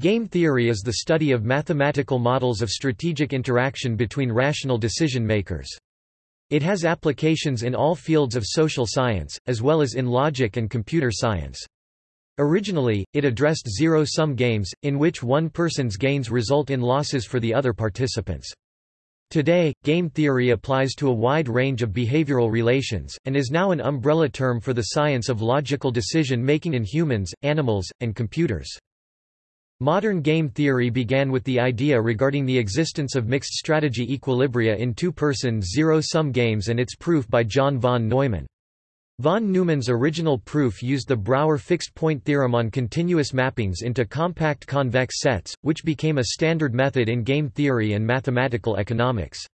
Game theory is the study of mathematical models of strategic interaction between rational decision makers. It has applications in all fields of social science, as well as in logic and computer science. Originally, it addressed zero-sum games, in which one person's gains result in losses for the other participants. Today, game theory applies to a wide range of behavioral relations, and is now an umbrella term for the science of logical decision-making in humans, animals, and computers. Modern game theory began with the idea regarding the existence of mixed strategy equilibria in two-person zero-sum games and its proof by John von Neumann. Von Neumann's original proof used the Brouwer fixed-point theorem on continuous mappings into compact convex sets, which became a standard method in game theory and mathematical economics.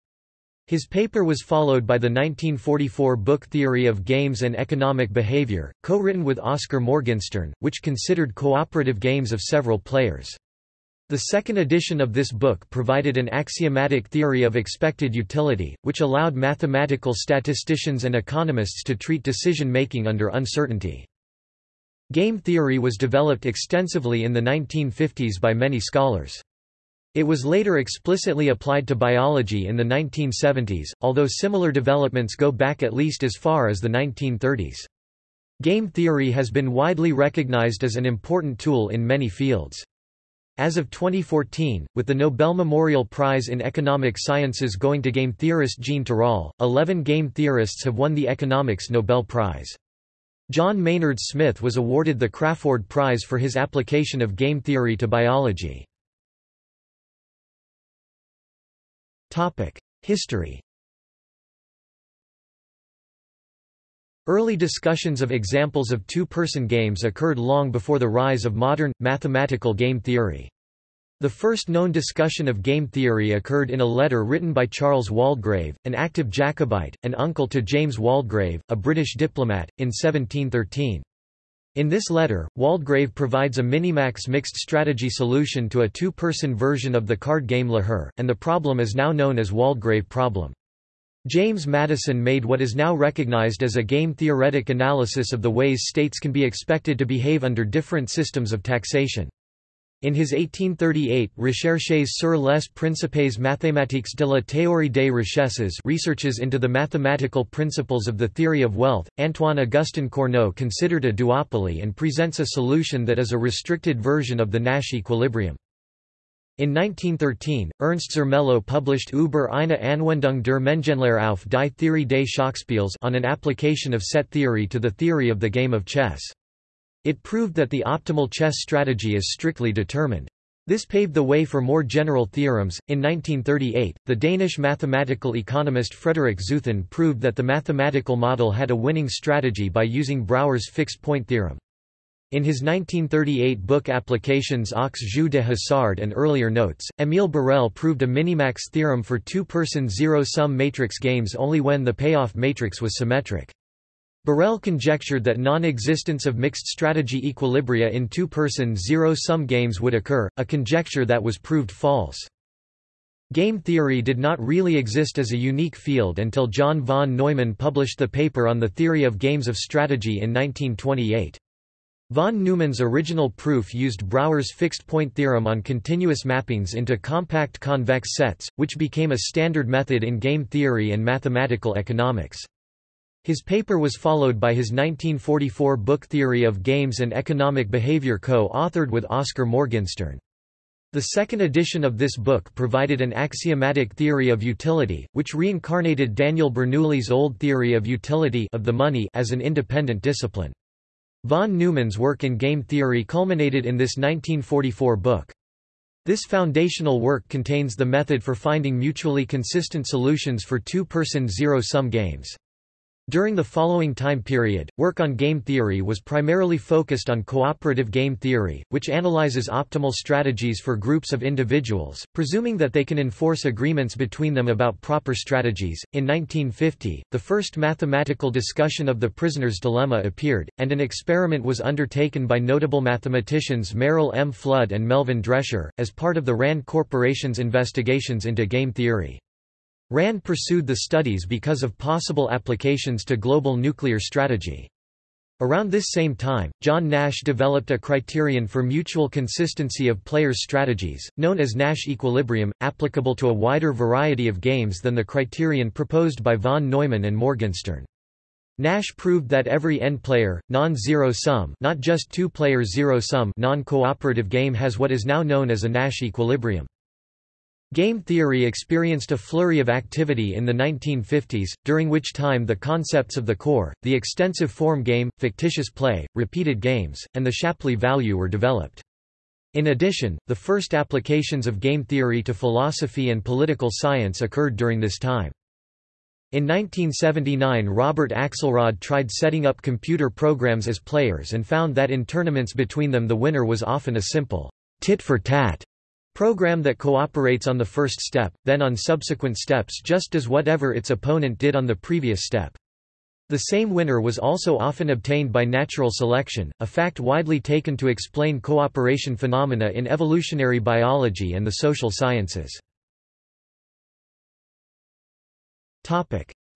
His paper was followed by the 1944 book Theory of Games and Economic Behavior, co-written with Oscar Morgenstern, which considered cooperative games of several players. The second edition of this book provided an axiomatic theory of expected utility, which allowed mathematical statisticians and economists to treat decision-making under uncertainty. Game theory was developed extensively in the 1950s by many scholars. It was later explicitly applied to biology in the 1970s, although similar developments go back at least as far as the 1930s. Game theory has been widely recognized as an important tool in many fields. As of 2014, with the Nobel Memorial Prize in Economic Sciences going to game theorist Jean Tirole, 11 game theorists have won the Economics Nobel Prize. John Maynard Smith was awarded the Crafoord Prize for his application of game theory to biology. History Early discussions of examples of two-person games occurred long before the rise of modern, mathematical game theory. The first known discussion of game theory occurred in a letter written by Charles Waldegrave, an active Jacobite, and uncle to James Waldegrave, a British diplomat, in 1713. In this letter, Waldegrave provides a minimax mixed strategy solution to a two-person version of the card game La and the problem is now known as Waldegrave problem. James Madison made what is now recognized as a game-theoretic analysis of the ways states can be expected to behave under different systems of taxation. In his 1838 Recherches sur les principes mathématiques de la théorie des richesses researches into the mathematical principles of the theory of wealth, Antoine-Augustin Cournot considered a duopoly and presents a solution that is a restricted version of the Nash equilibrium. In 1913, Ernst Zermelo published Über eine Anwendung der Mengenlehre auf die Theorie des Schachspiels on an application of set theory to the theory of the game of chess. It proved that the optimal chess strategy is strictly determined. This paved the way for more general theorems. In 1938, the Danish mathematical economist Frederik Zeuthen proved that the mathematical model had a winning strategy by using Brouwer's fixed point theorem. In his 1938 book Applications aux jeux de hasard and earlier notes, Émile Borel proved a minimax theorem for two-person zero-sum matrix games only when the payoff matrix was symmetric. Borel conjectured that non-existence of mixed strategy equilibria in two-person zero-sum games would occur, a conjecture that was proved false. Game theory did not really exist as a unique field until John von Neumann published the paper on the theory of games of strategy in 1928. Von Neumann's original proof used Brouwer's fixed-point theorem on continuous mappings into compact convex sets, which became a standard method in game theory and mathematical economics. His paper was followed by his 1944 book Theory of Games and Economic Behavior co-authored with Oscar Morgenstern. The second edition of this book provided an axiomatic theory of utility, which reincarnated Daniel Bernoulli's old theory of utility of the money as an independent discipline. Von Neumann's work in game theory culminated in this 1944 book. This foundational work contains the method for finding mutually consistent solutions for two-person zero-sum games. During the following time period, work on game theory was primarily focused on cooperative game theory, which analyzes optimal strategies for groups of individuals, presuming that they can enforce agreements between them about proper strategies. In 1950, the first mathematical discussion of the prisoner's dilemma appeared, and an experiment was undertaken by notable mathematicians Merrill M. Flood and Melvin Drescher, as part of the RAND Corporation's investigations into game theory. RAND pursued the studies because of possible applications to global nuclear strategy. Around this same time, John Nash developed a criterion for mutual consistency of players' strategies, known as Nash equilibrium, applicable to a wider variety of games than the criterion proposed by von Neumann and Morgenstern. Nash proved that every n-player, non-zero sum not just two-player zero-sum non-cooperative game has what is now known as a Nash equilibrium. Game theory experienced a flurry of activity in the 1950s, during which time the concepts of the core, the extensive form game, fictitious play, repeated games, and the Shapley value were developed. In addition, the first applications of game theory to philosophy and political science occurred during this time. In 1979 Robert Axelrod tried setting up computer programs as players and found that in tournaments between them the winner was often a simple tit-for-tat Program that cooperates on the first step, then on subsequent steps just as whatever its opponent did on the previous step. The same winner was also often obtained by natural selection, a fact widely taken to explain cooperation phenomena in evolutionary biology and the social sciences.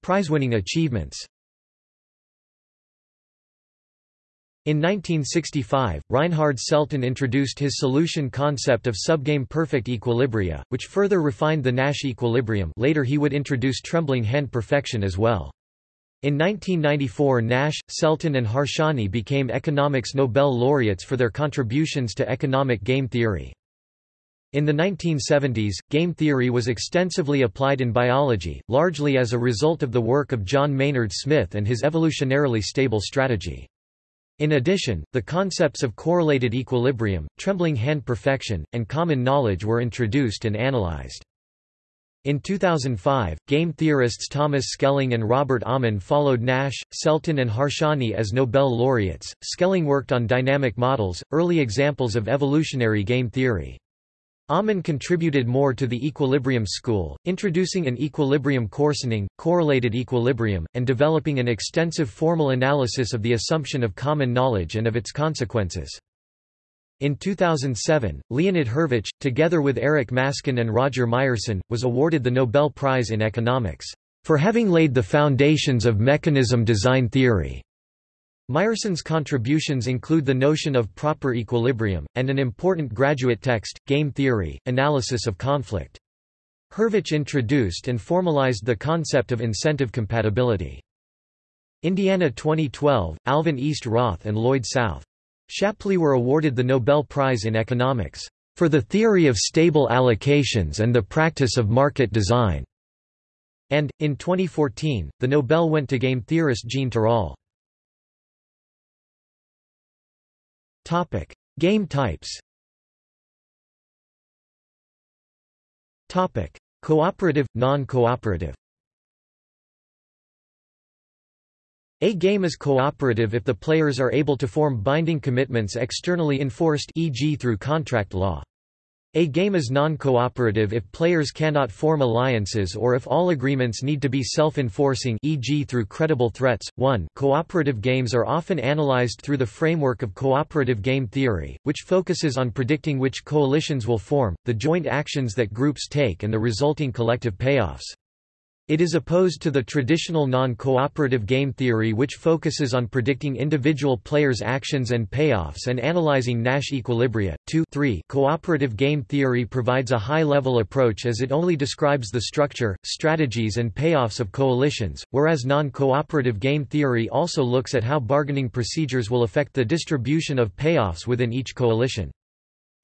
Prize-winning achievements In 1965, Reinhard Selten introduced his solution concept of subgame perfect equilibria, which further refined the Nash equilibrium later he would introduce trembling hand perfection as well. In 1994 Nash, Selten and Harsanyi became economics Nobel laureates for their contributions to economic game theory. In the 1970s, game theory was extensively applied in biology, largely as a result of the work of John Maynard Smith and his evolutionarily stable strategy. In addition, the concepts of correlated equilibrium, trembling hand perfection, and common knowledge were introduced and analyzed. In 2005, game theorists Thomas Schelling and Robert Aumann followed Nash, Selten and Harsanyi as Nobel laureates. Schelling worked on dynamic models, early examples of evolutionary game theory. Aumann contributed more to the equilibrium school, introducing an equilibrium coarsening, correlated equilibrium, and developing an extensive formal analysis of the assumption of common knowledge and of its consequences. In 2007, Leonid Hurwicz, together with Eric Maskin and Roger Myerson, was awarded the Nobel Prize in Economics, for having laid the foundations of mechanism design theory. Myerson's contributions include the notion of proper equilibrium, and an important graduate text, Game Theory, Analysis of Conflict. Hurwicz introduced and formalized the concept of incentive compatibility. Indiana 2012, Alvin East Roth and Lloyd South. Shapley were awarded the Nobel Prize in Economics, "...for the theory of stable allocations and the practice of market design." And, in 2014, the Nobel went to game theorist Jean Tirole. Topic: Game types. Topic: Cooperative, non-cooperative. A game is cooperative if the players are able to form binding commitments externally enforced e.g. through contract law. A game is non-cooperative if players cannot form alliances or if all agreements need to be self-enforcing e.g. through credible threats. 1 Cooperative games are often analyzed through the framework of cooperative game theory, which focuses on predicting which coalitions will form, the joint actions that groups take and the resulting collective payoffs. It is opposed to the traditional non-cooperative game theory which focuses on predicting individual players' actions and payoffs and analyzing Nash equilibria. 2 3 Cooperative game theory provides a high-level approach as it only describes the structure, strategies and payoffs of coalitions, whereas non-cooperative game theory also looks at how bargaining procedures will affect the distribution of payoffs within each coalition.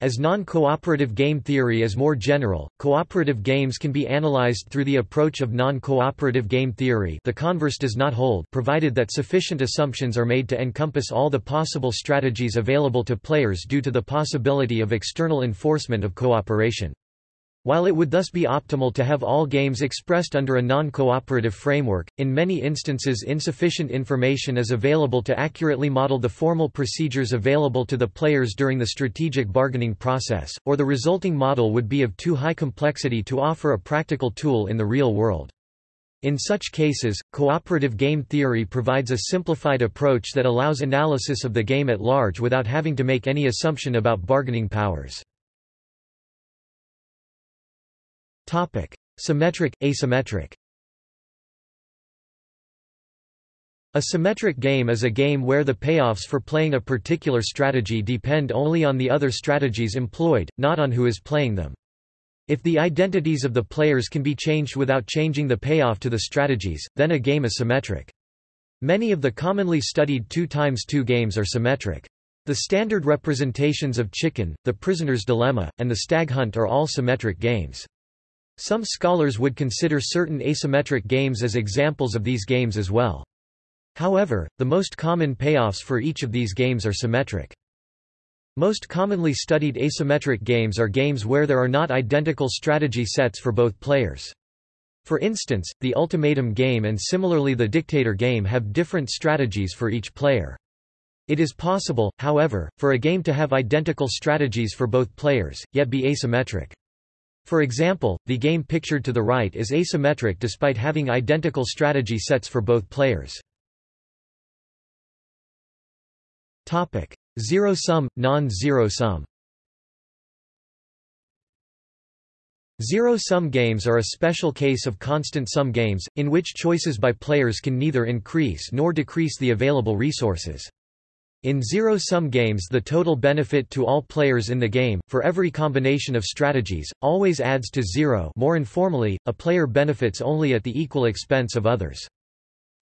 As non-cooperative game theory is more general, cooperative games can be analyzed through the approach of non-cooperative game theory the converse does not hold provided that sufficient assumptions are made to encompass all the possible strategies available to players due to the possibility of external enforcement of cooperation. While it would thus be optimal to have all games expressed under a non-cooperative framework, in many instances insufficient information is available to accurately model the formal procedures available to the players during the strategic bargaining process, or the resulting model would be of too high complexity to offer a practical tool in the real world. In such cases, cooperative game theory provides a simplified approach that allows analysis of the game at large without having to make any assumption about bargaining powers. Topic: Symmetric, asymmetric. A symmetric game is a game where the payoffs for playing a particular strategy depend only on the other strategies employed, not on who is playing them. If the identities of the players can be changed without changing the payoff to the strategies, then a game is symmetric. Many of the commonly studied 2 times 2 games are symmetric. The standard representations of Chicken, The Prisoner's Dilemma, and The Stag Hunt are all symmetric games. Some scholars would consider certain asymmetric games as examples of these games as well. However, the most common payoffs for each of these games are symmetric. Most commonly studied asymmetric games are games where there are not identical strategy sets for both players. For instance, the ultimatum game and similarly the dictator game have different strategies for each player. It is possible, however, for a game to have identical strategies for both players, yet be asymmetric. For example, the game pictured to the right is asymmetric despite having identical strategy sets for both players. Topic: Zero sum, non-zero sum. Zero-sum games are a special case of constant-sum games, in which choices by players can neither increase nor decrease the available resources. In zero-sum games the total benefit to all players in the game, for every combination of strategies, always adds to zero more informally, a player benefits only at the equal expense of others.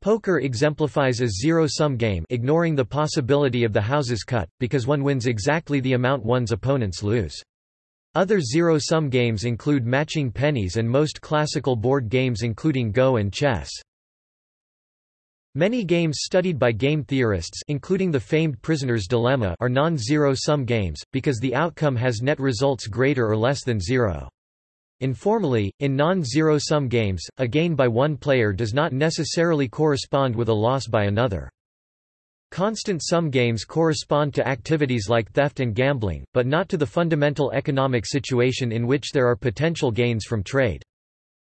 Poker exemplifies a zero-sum game ignoring the possibility of the houses cut, because one wins exactly the amount one's opponents lose. Other zero-sum games include matching pennies and most classical board games including Go and chess. Many games studied by game theorists including the famed Prisoner's Dilemma are non-zero-sum games, because the outcome has net results greater or less than zero. Informally, in non-zero-sum games, a gain by one player does not necessarily correspond with a loss by another. Constant sum games correspond to activities like theft and gambling, but not to the fundamental economic situation in which there are potential gains from trade.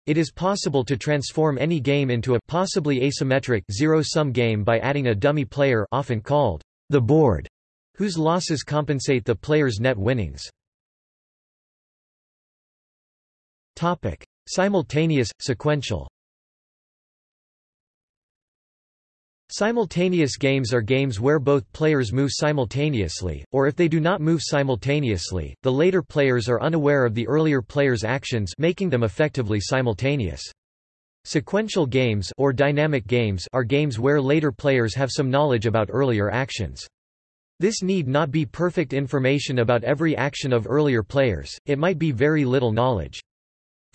It is possible to transform any game into a possibly asymmetric zero-sum game by adding a dummy player often called the board, whose losses compensate the player's net winnings. Topic: Simultaneous, sequential. Simultaneous games are games where both players move simultaneously, or if they do not move simultaneously, the later players are unaware of the earlier player's actions making them effectively simultaneous. Sequential games or dynamic games are games where later players have some knowledge about earlier actions. This need not be perfect information about every action of earlier players, it might be very little knowledge.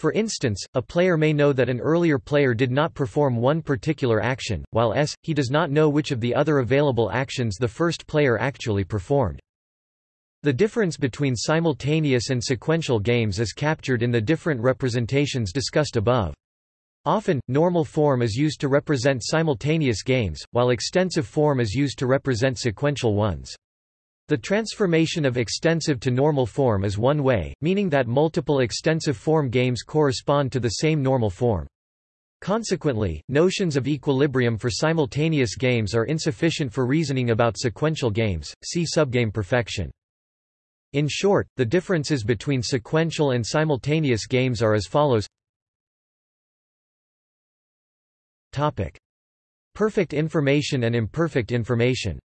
For instance, a player may know that an earlier player did not perform one particular action, while s, he does not know which of the other available actions the first player actually performed. The difference between simultaneous and sequential games is captured in the different representations discussed above. Often, normal form is used to represent simultaneous games, while extensive form is used to represent sequential ones. The transformation of extensive to normal form is one way, meaning that multiple extensive form games correspond to the same normal form. Consequently, notions of equilibrium for simultaneous games are insufficient for reasoning about sequential games, see subgame perfection. In short, the differences between sequential and simultaneous games are as follows Topic. Perfect information and imperfect information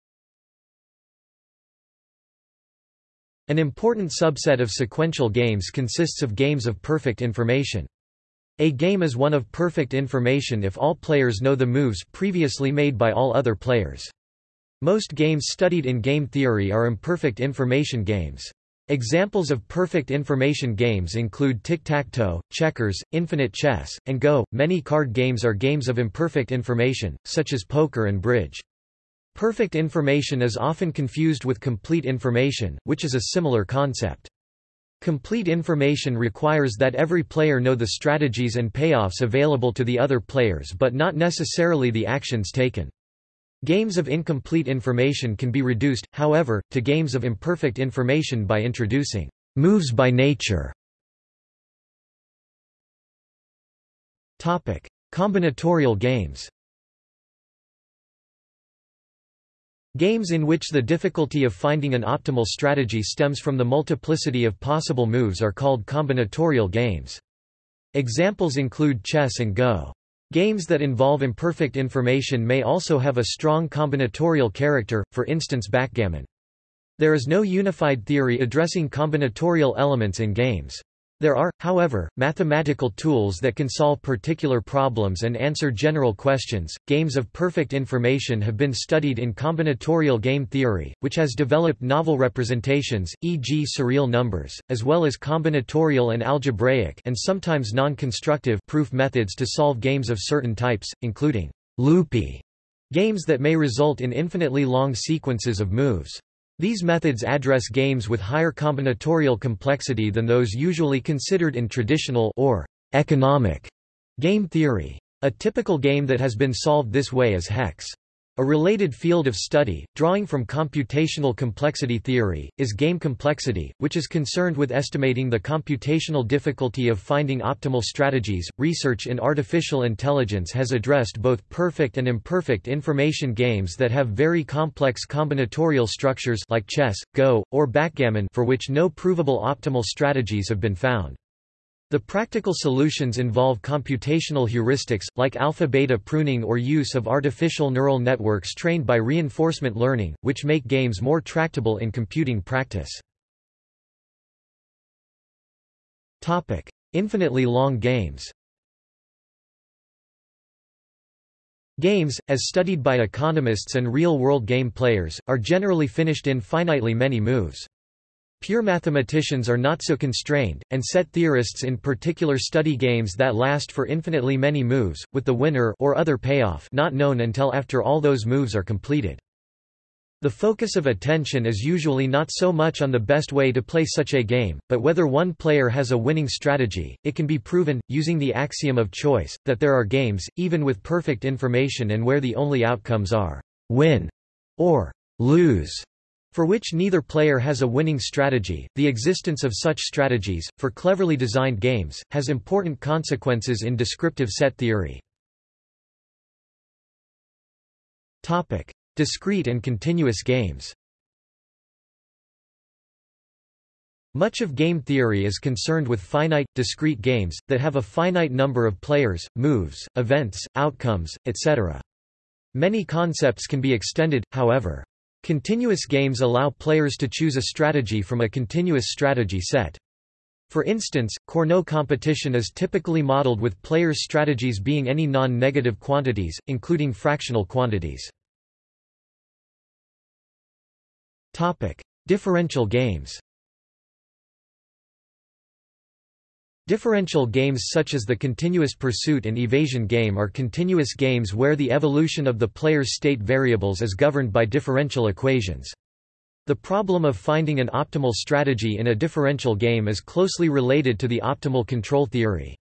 An important subset of sequential games consists of games of perfect information. A game is one of perfect information if all players know the moves previously made by all other players. Most games studied in game theory are imperfect information games. Examples of perfect information games include tic-tac-toe, checkers, infinite chess, and Go. Many card games are games of imperfect information, such as poker and bridge. Perfect information is often confused with complete information, which is a similar concept. Complete information requires that every player know the strategies and payoffs available to the other players but not necessarily the actions taken. Games of incomplete information can be reduced, however, to games of imperfect information by introducing moves by nature. Topic: Combinatorial games Games in which the difficulty of finding an optimal strategy stems from the multiplicity of possible moves are called combinatorial games. Examples include chess and Go. Games that involve imperfect information may also have a strong combinatorial character, for instance backgammon. There is no unified theory addressing combinatorial elements in games. There are, however, mathematical tools that can solve particular problems and answer general questions. Games of perfect information have been studied in combinatorial game theory, which has developed novel representations, e.g., surreal numbers, as well as combinatorial and algebraic and sometimes non-constructive proof methods to solve games of certain types, including loopy games that may result in infinitely long sequences of moves. These methods address games with higher combinatorial complexity than those usually considered in traditional or economic game theory. A typical game that has been solved this way is hex. A related field of study, drawing from computational complexity theory, is game complexity, which is concerned with estimating the computational difficulty of finding optimal strategies. Research in artificial intelligence has addressed both perfect and imperfect information games that have very complex combinatorial structures like chess, Go, or backgammon for which no provable optimal strategies have been found. The practical solutions involve computational heuristics, like alpha-beta pruning or use of artificial neural networks trained by reinforcement learning, which make games more tractable in computing practice. Infinitely long games Games, as studied by economists and real-world game players, are generally finished in finitely many moves. Pure mathematicians are not so constrained, and set theorists in particular study games that last for infinitely many moves, with the winner or other payoff not known until after all those moves are completed. The focus of attention is usually not so much on the best way to play such a game, but whether one player has a winning strategy. It can be proven, using the axiom of choice, that there are games, even with perfect information and where the only outcomes are win or lose for which neither player has a winning strategy. The existence of such strategies, for cleverly designed games, has important consequences in descriptive set theory. Topic: Discrete and continuous games. Much of game theory is concerned with finite, discrete games, that have a finite number of players, moves, events, outcomes, etc. Many concepts can be extended, however. Continuous games allow players to choose a strategy from a continuous strategy set. For instance, Cournot competition is typically modeled with players' strategies being any non-negative quantities, including fractional quantities. Differential games Differential games such as the continuous pursuit and evasion game are continuous games where the evolution of the player's state variables is governed by differential equations. The problem of finding an optimal strategy in a differential game is closely related to the optimal control theory.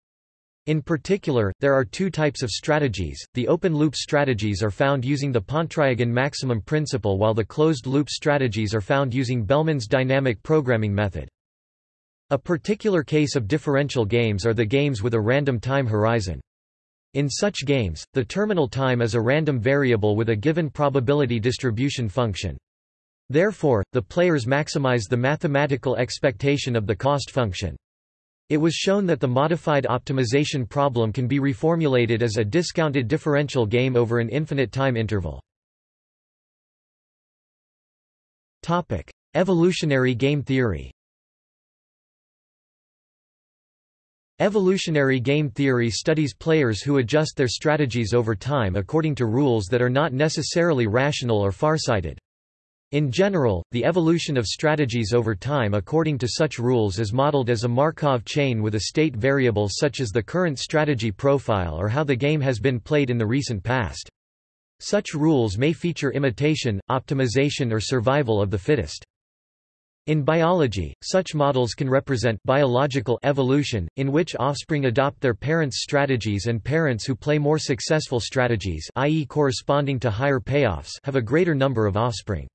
In particular, there are two types of strategies. The open-loop strategies are found using the Pontryagin maximum principle while the closed-loop strategies are found using Bellman's dynamic programming method. A particular case of differential games are the games with a random time horizon. In such games, the terminal time is a random variable with a given probability distribution function. Therefore, the players maximize the mathematical expectation of the cost function. It was shown that the modified optimization problem can be reformulated as a discounted differential game over an infinite time interval. Evolutionary game theory Evolutionary game theory studies players who adjust their strategies over time according to rules that are not necessarily rational or farsighted. In general, the evolution of strategies over time according to such rules is modeled as a Markov chain with a state variable such as the current strategy profile or how the game has been played in the recent past. Such rules may feature imitation, optimization or survival of the fittest. In biology, such models can represent biological evolution, in which offspring adopt their parents' strategies and parents who play more successful strategies i.e. corresponding to higher payoffs have a greater number of offspring.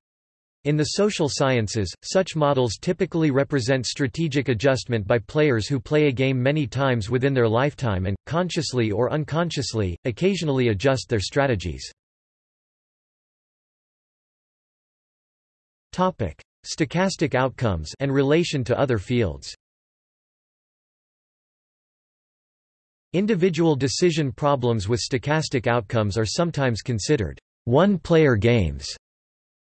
In the social sciences, such models typically represent strategic adjustment by players who play a game many times within their lifetime and, consciously or unconsciously, occasionally adjust their strategies. Topic stochastic outcomes and relation to other fields. Individual decision problems with stochastic outcomes are sometimes considered one-player games.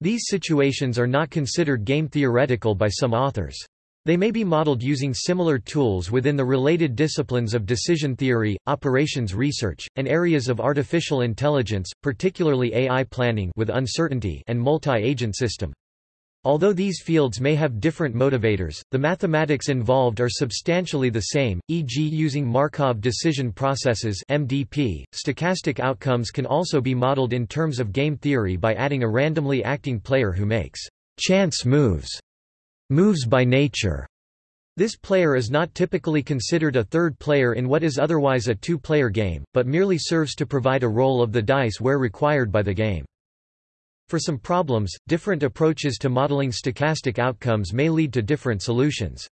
These situations are not considered game theoretical by some authors. They may be modeled using similar tools within the related disciplines of decision theory, operations research, and areas of artificial intelligence, particularly AI planning with uncertainty and multi-agent system. Although these fields may have different motivators, the mathematics involved are substantially the same, e.g. using Markov decision processes MDP. .Stochastic outcomes can also be modeled in terms of game theory by adding a randomly acting player who makes chance moves, moves by nature. This player is not typically considered a third player in what is otherwise a two-player game, but merely serves to provide a roll of the dice where required by the game. For some problems, different approaches to modeling stochastic outcomes may lead to different solutions.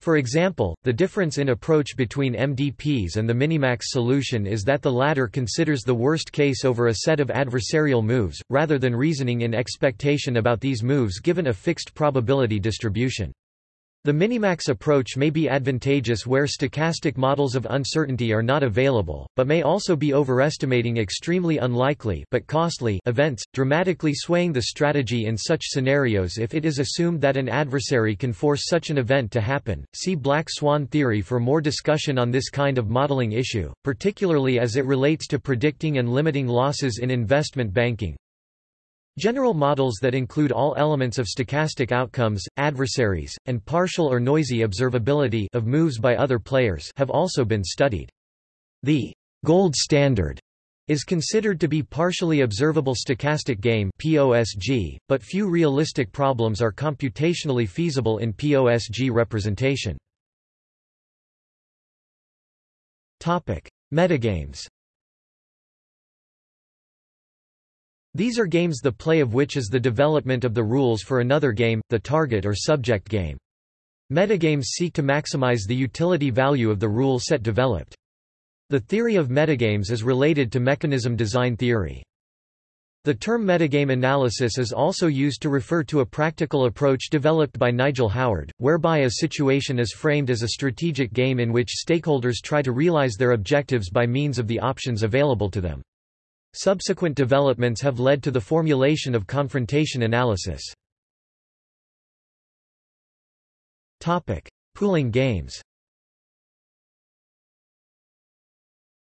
For example, the difference in approach between MDPs and the minimax solution is that the latter considers the worst case over a set of adversarial moves, rather than reasoning in expectation about these moves given a fixed probability distribution. The minimax approach may be advantageous where stochastic models of uncertainty are not available, but may also be overestimating extremely unlikely but costly events, dramatically swaying the strategy in such scenarios if it is assumed that an adversary can force such an event to happen. See black swan theory for more discussion on this kind of modeling issue, particularly as it relates to predicting and limiting losses in investment banking. General models that include all elements of stochastic outcomes, adversaries, and partial or noisy observability of moves by other players have also been studied. The gold standard is considered to be partially observable stochastic game POSG, but few realistic problems are computationally feasible in POSG representation. Topic: Metagames These are games the play of which is the development of the rules for another game, the target or subject game. Metagames seek to maximize the utility value of the rule set developed. The theory of metagames is related to mechanism design theory. The term metagame analysis is also used to refer to a practical approach developed by Nigel Howard, whereby a situation is framed as a strategic game in which stakeholders try to realize their objectives by means of the options available to them. Subsequent developments have led to the formulation of confrontation analysis. Pooling games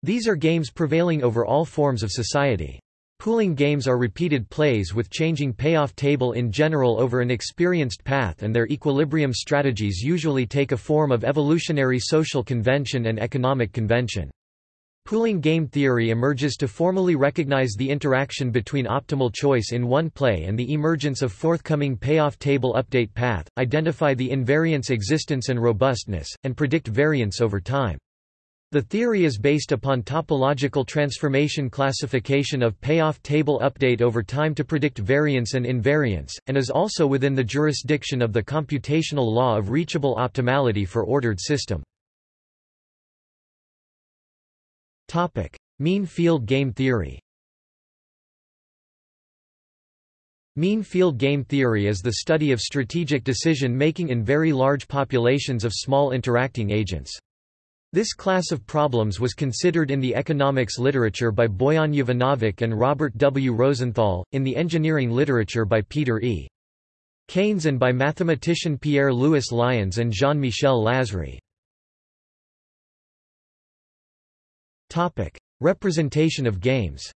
These are games prevailing over all forms of society. Pooling games are repeated plays with changing payoff table in general over an experienced path and their equilibrium strategies usually take a form of evolutionary social convention and economic convention. Pooling game theory emerges to formally recognize the interaction between optimal choice in one play and the emergence of forthcoming payoff table update path, identify the invariance existence and robustness, and predict variance over time. The theory is based upon topological transformation classification of payoff table update over time to predict variance and invariance, and is also within the jurisdiction of the computational law of reachable optimality for ordered system. Mean field game theory. Mean field game theory is the study of strategic decision-making in very large populations of small interacting agents. This class of problems was considered in the economics literature by Boyan Jovanovic and Robert W. Rosenthal, in the engineering literature by Peter E. Caines and by mathematician Pierre-Louis Lions and Jean-Michel Lasry. Topic: Representation of games.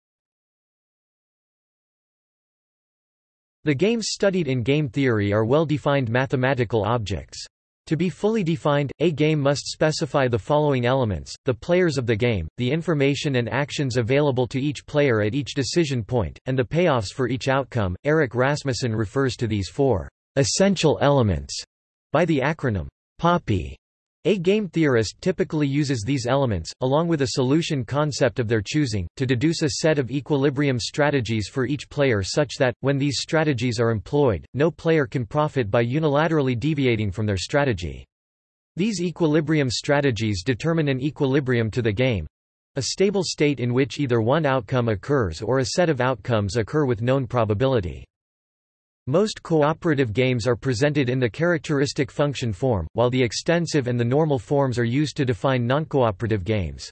The games studied in game theory are well-defined mathematical objects. To be fully defined, a game must specify the following elements, the players of the game, the information and actions available to each player at each decision point, and the payoffs for each outcome. Eric Rasmusen refers to these four essential elements by the acronym POPPY. A game theorist typically uses these elements, along with a solution concept of their choosing, to deduce a set of equilibrium strategies for each player such that, when these strategies are employed, no player can profit by unilaterally deviating from their strategy. These equilibrium strategies determine an equilibrium to the game—a stable state in which either one outcome occurs or a set of outcomes occur with known probability. Most cooperative games are presented in the characteristic function form, while the extensive and the normal forms are used to define noncooperative games.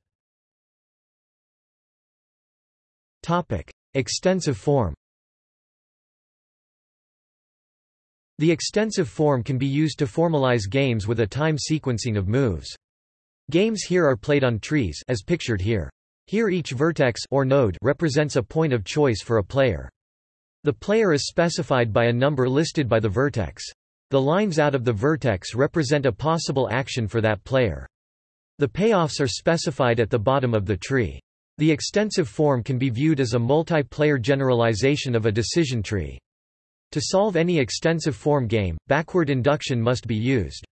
Topic: Extensive form. The extensive form can be used to formalize games with a time sequencing of moves. Games here are played on trees as pictured here. Here each vertex or node represents a point of choice for a player. The player is specified by a number listed by the vertex. The lines out of the vertex represent a possible action for that player. The payoffs are specified at the bottom of the tree. The extensive form can be viewed as a multiplayer generalization of a decision tree. To solve any extensive form game, backward induction must be used.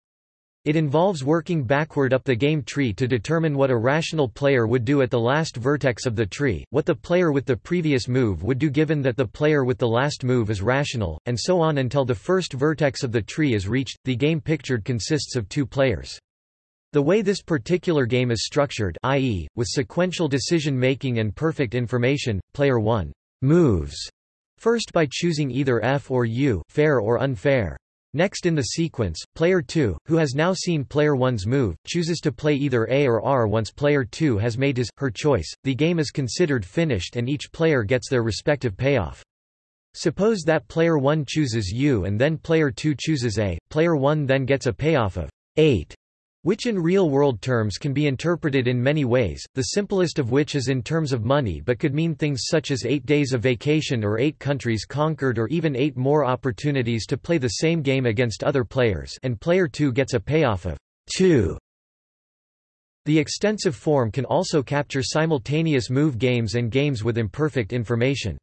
It involves working backward up the game tree to determine what a rational player would do at the last vertex of the tree, what the player with the previous move would do given that the player with the last move is rational, and so on until the first vertex of the tree is reached. The game pictured consists of two players. The way this particular game is structured i.e., with sequential decision-making and perfect information, player 1 moves first by choosing either F or U fair or unfair. Next in the sequence, player 2, who has now seen player 1's move, chooses to play either A or R once player 2 has made his, her choice, the game is considered finished and each player gets their respective payoff. Suppose that player 1 chooses U and then player 2 chooses A, player 1 then gets a payoff of 8 which in real-world terms can be interpreted in many ways, the simplest of which is in terms of money but could mean things such as eight days of vacation or eight countries conquered or even eight more opportunities to play the same game against other players and player 2 gets a payoff of 2. The extensive form can also capture simultaneous move games and games with imperfect information.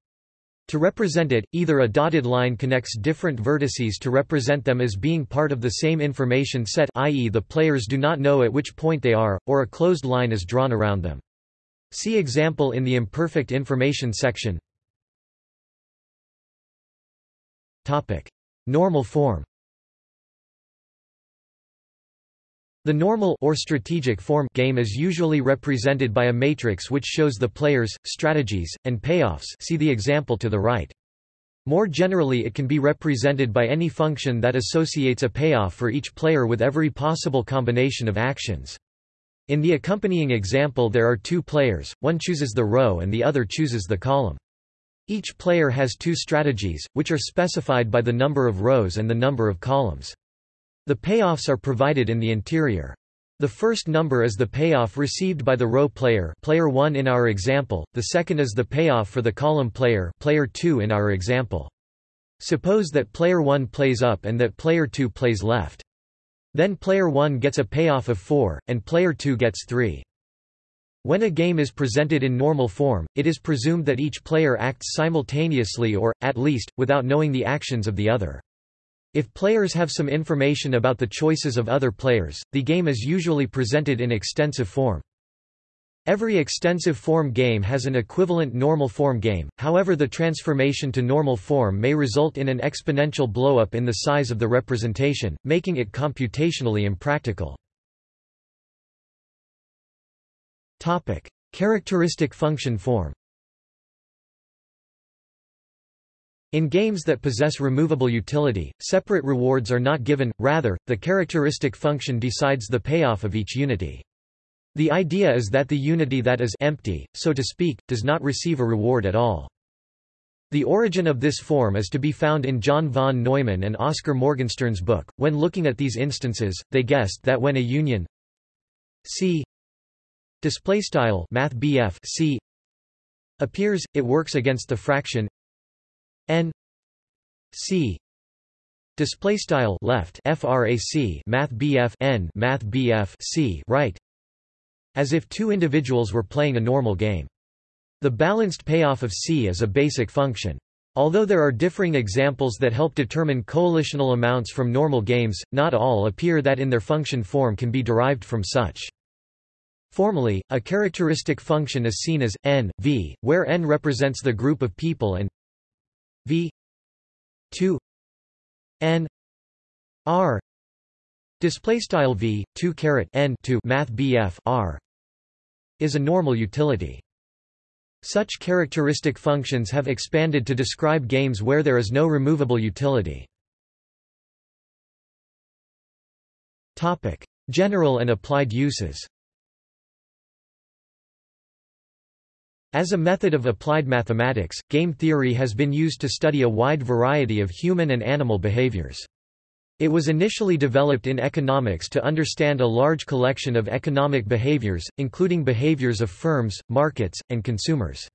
To represent it, either a dotted line connects different vertices to represent them as being part of the same information set i.e. the players do not know at which point they are, or a closed line is drawn around them. See example in the imperfect information section. Normal form The normal or strategic form game is usually represented by a matrix which shows the players, strategies, and payoffs see the example to the right. More generally it can be represented by any function that associates a payoff for each player with every possible combination of actions. In the accompanying example there are two players, one chooses the row and the other chooses the column. Each player has two strategies, which are specified by the number of rows and the number of columns. The payoffs are provided in the interior. The first number is the payoff received by the row player, player 1 in our example. The second is the payoff for the column player, player 2 in our example. Suppose that player 1 plays up and that player 2 plays left. Then player 1 gets a payoff of 4 and player 2 gets 3. When a game is presented in normal form, it is presumed that each player acts simultaneously or, at least, without knowing the actions of the other. If players have some information about the choices of other players, the game is usually presented in extensive form. Every extensive form game has an equivalent normal form game, however the transformation to normal form may result in an exponential blowup in the size of the representation, making it computationally impractical. Topic. Characteristic function form In games that possess removable utility, separate rewards are not given, rather, the characteristic function decides the payoff of each unity. The idea is that the unity that is empty, so to speak, does not receive a reward at all. The origin of this form is to be found in John von Neumann and Oscar Morgenstern's book. When looking at these instances, they guessed that when a union C display style math C appears, it works against the fraction n c display style left frac math bf n math bf c right as if two individuals were playing a normal game the balanced payoff of c is a basic function Although there are differing examples that help determine coalitional amounts from normal games, not all appear that in their function form can be derived from such. Formally, a characteristic function is seen as n, v, where n represents the group of people and v 2 n r display style v 2 caret n 2 math bf r is a normal utility. Such characteristic functions have expanded to describe games where there is no removable utility. Topic general and applied uses As a method of applied mathematics, game theory has been used to study a wide variety of human and animal behaviors. It was initially developed in economics to understand a large collection of economic behaviors, including behaviors of firms, markets, and consumers.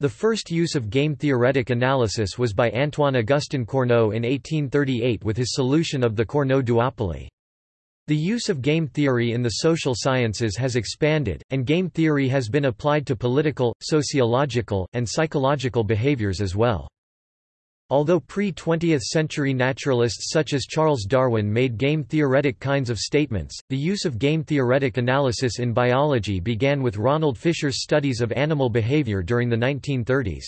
The first use of game-theoretic analysis was by Antoine-Augustin Cournot in 1838 with his solution of the Cournot duopoly. The use of game theory in the social sciences has expanded, and game theory has been applied to political, sociological, and psychological behaviors as well. Although pre-20th century naturalists such as Charles Darwin made game-theoretic kinds of statements, the use of game-theoretic analysis in biology began with Ronald Fisher's studies of animal behavior during the 1930s.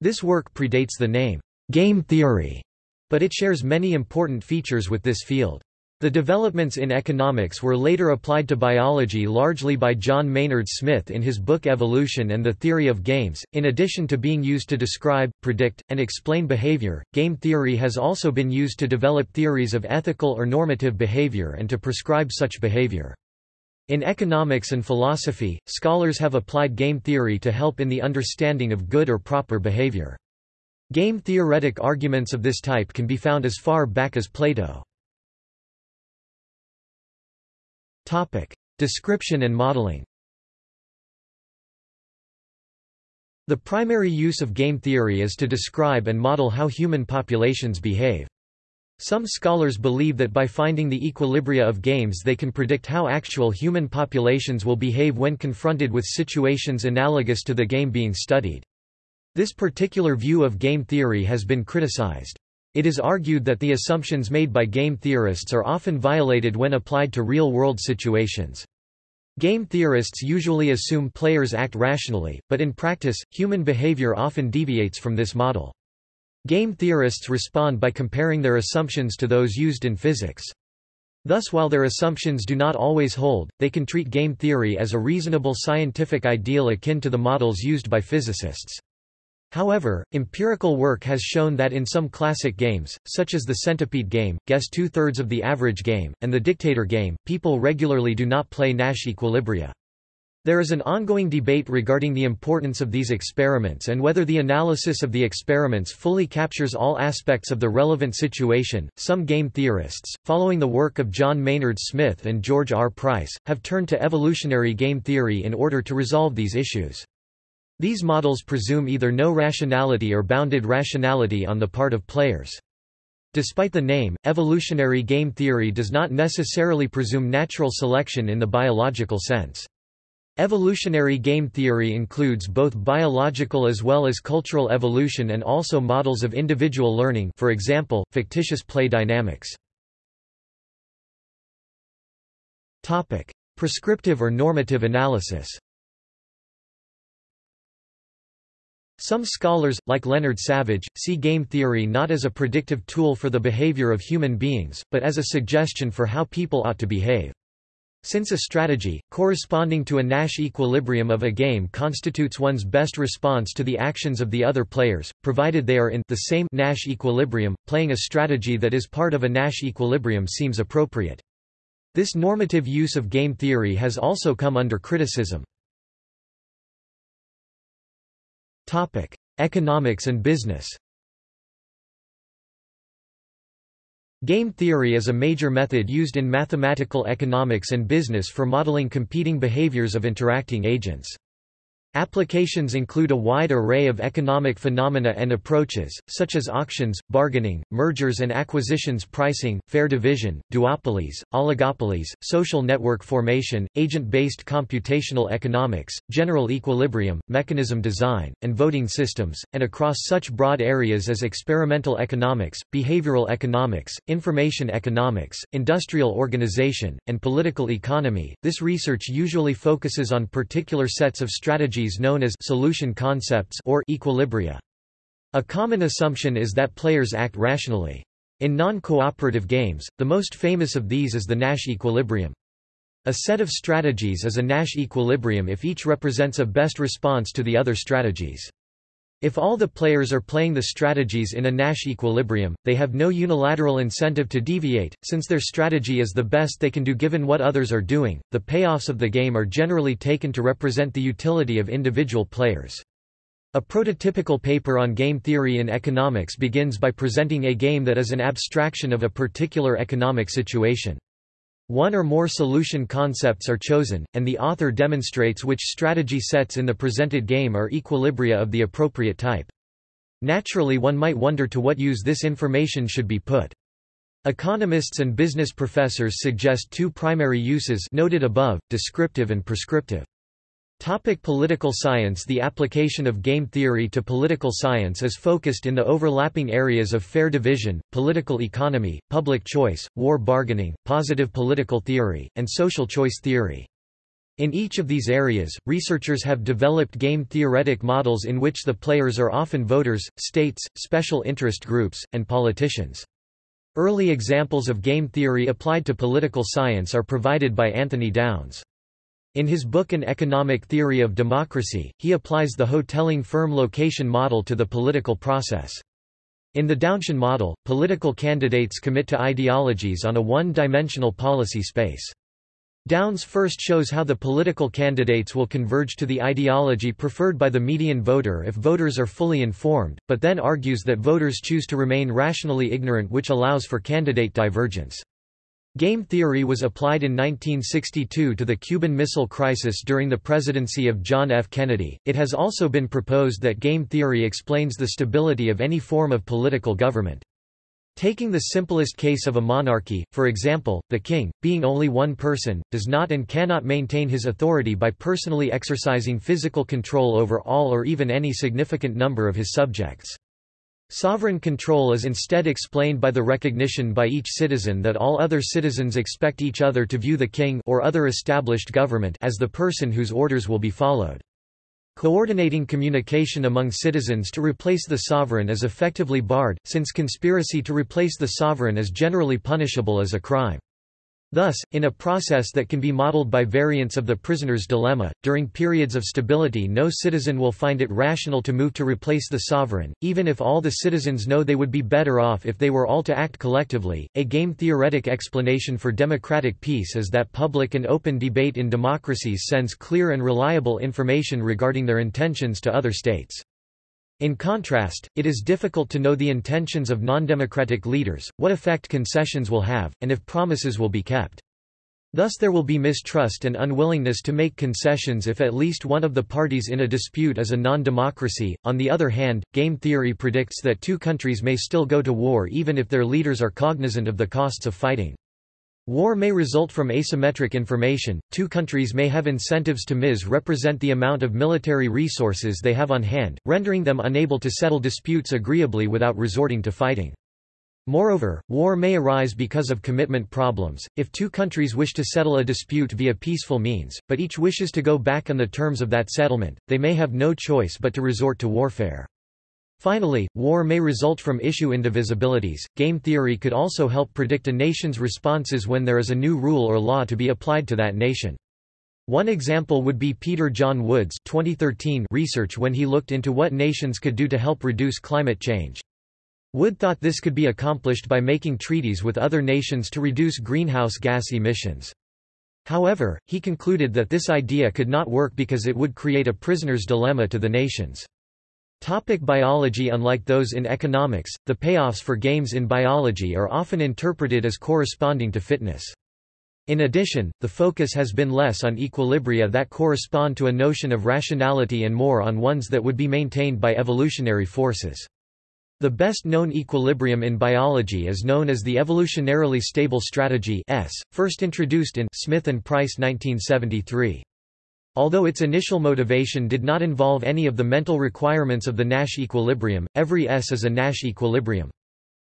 This work predates the name, game theory, but it shares many important features with this field. The developments in economics were later applied to biology largely by John Maynard Smith in his book Evolution and the Theory of Games. In addition to being used to describe, predict, and explain behavior, game theory has also been used to develop theories of ethical or normative behavior and to prescribe such behavior. In economics and philosophy, scholars have applied game theory to help in the understanding of good or proper behavior. Game theoretic arguments of this type can be found as far back as Plato. Topic: Description and modeling. The primary use of game theory is to describe and model how human populations behave. Some scholars believe that by finding the equilibria of games they can predict how actual human populations will behave when confronted with situations analogous to the game being studied. This particular view of game theory has been criticized. It is argued that the assumptions made by game theorists are often violated when applied to real-world situations. Game theorists usually assume players act rationally, but in practice, human behavior often deviates from this model. Game theorists respond by comparing their assumptions to those used in physics. Thus while their assumptions do not always hold, they can treat game theory as a reasonable scientific ideal akin to the models used by physicists. However, empirical work has shown that in some classic games, such as the centipede game, guess two-thirds of the average game, and the dictator game, people regularly do not play Nash equilibria. There is an ongoing debate regarding the importance of these experiments and whether the analysis of the experiments fully captures all aspects of the relevant situation. Some game theorists, following the work of John Maynard Smith and George R. Price, have turned to evolutionary game theory in order to resolve these issues. These models presume either no rationality or bounded rationality on the part of players. Despite the name, evolutionary game theory does not necessarily presume natural selection in the biological sense. Evolutionary game theory includes both biological as well as cultural evolution and also models of individual learning for example, fictitious play dynamics. Prescriptive or normative analysis Some scholars, like Leonard Savage, see game theory not as a predictive tool for the behavior of human beings, but as a suggestion for how people ought to behave. Since a strategy, corresponding to a Nash equilibrium of a game constitutes one's best response to the actions of the other players, provided they are in the same Nash equilibrium, playing a strategy that is part of a Nash equilibrium seems appropriate. This normative use of game theory has also come under criticism. Topic: Economics and business. Game theory is a major method used in mathematical economics and business for modeling competing behaviors of interacting agents. Applications include a wide array of economic phenomena and approaches, such as auctions, bargaining, mergers and acquisitions pricing, fair division, duopolies, oligopolies, social network formation, agent-based computational economics, general equilibrium, mechanism design, and voting systems, and across such broad areas as experimental economics, behavioral economics, information economics, industrial organization, and political economy. This research usually focuses on particular sets of strategies known as solution concepts or equilibria. A common assumption is that players act rationally. In non-cooperative games, the most famous of these is the Nash equilibrium. A set of strategies is a Nash equilibrium if each represents a best response to the other strategies. If all the players are playing the strategies in a Nash equilibrium, they have no unilateral incentive to deviate, since their strategy is the best they can do given what others are doing. The payoffs of the game are generally taken to represent the utility of individual players. A prototypical paper on game theory in economics begins by presenting a game that is an abstraction of a particular economic situation. One or more solution concepts are chosen, and the author demonstrates which strategy sets in the presented game are equilibria of the appropriate type. Naturally one might wonder to what use this information should be put. Economists and business professors suggest two primary uses noted above, descriptive and prescriptive. Topic political science The application of game theory to political science is focused in the overlapping areas of fair division, political economy, public choice, war bargaining, positive political theory, and social choice theory. In each of these areas, researchers have developed game theoretic models in which the players are often voters, states, special interest groups, and politicians. Early examples of game theory applied to political science are provided by Anthony Downs. In his book An Economic Theory of Democracy, he applies the Hotelling firm location model to the political process. In the Downsian model, political candidates commit to ideologies on a one-dimensional policy space. Downs first shows how the political candidates will converge to the ideology preferred by the median voter if voters are fully informed, but then argues that voters choose to remain rationally ignorant which allows for candidate divergence. Game theory was applied in 1962 to the Cuban Missile Crisis during the presidency of John F. Kennedy. It has also been proposed that game theory explains the stability of any form of political government. Taking the simplest case of a monarchy, for example, the king, being only one person, does not and cannot maintain his authority by personally exercising physical control over all or even any significant number of his subjects. Sovereign control is instead explained by the recognition by each citizen that all other citizens expect each other to view the king or other established government as the person whose orders will be followed. Coordinating communication among citizens to replace the sovereign is effectively barred, since conspiracy to replace the sovereign is generally punishable as a crime. Thus, in a process that can be modeled by variants of the prisoner's dilemma, during periods of stability no citizen will find it rational to move to replace the sovereign, even if all the citizens know they would be better off if they were all to act collectively. A game theoretic explanation for democratic peace is that public and open debate in democracies sends clear and reliable information regarding their intentions to other states. In contrast, it is difficult to know the intentions of non-democratic leaders, what effect concessions will have, and if promises will be kept. Thus there will be mistrust and unwillingness to make concessions if at least one of the parties in a dispute is a non-democracy. On the other hand, game theory predicts that two countries may still go to war even if their leaders are cognizant of the costs of fighting. War may result from asymmetric information, two countries may have incentives to misrepresent the amount of military resources they have on hand, rendering them unable to settle disputes agreeably without resorting to fighting. Moreover, war may arise because of commitment problems, if two countries wish to settle a dispute via peaceful means, but each wishes to go back on the terms of that settlement, they may have no choice but to resort to warfare. Finally, war may result from issue indivisibilities. Game theory could also help predict a nation's responses when there is a new rule or law to be applied to that nation. One example would be Peter John Wood's 2013 research when he looked into what nations could do to help reduce climate change. Wood thought this could be accomplished by making treaties with other nations to reduce greenhouse gas emissions. However, he concluded that this idea could not work because it would create a prisoner's dilemma to the nations. Topic biology Unlike those in economics, the payoffs for games in biology are often interpreted as corresponding to fitness. In addition, the focus has been less on equilibria that correspond to a notion of rationality and more on ones that would be maintained by evolutionary forces. The best known equilibrium in biology is known as the evolutionarily stable strategy S, first introduced in Smith and Price 1973. Although its initial motivation did not involve any of the mental requirements of the Nash equilibrium, every S is a Nash equilibrium.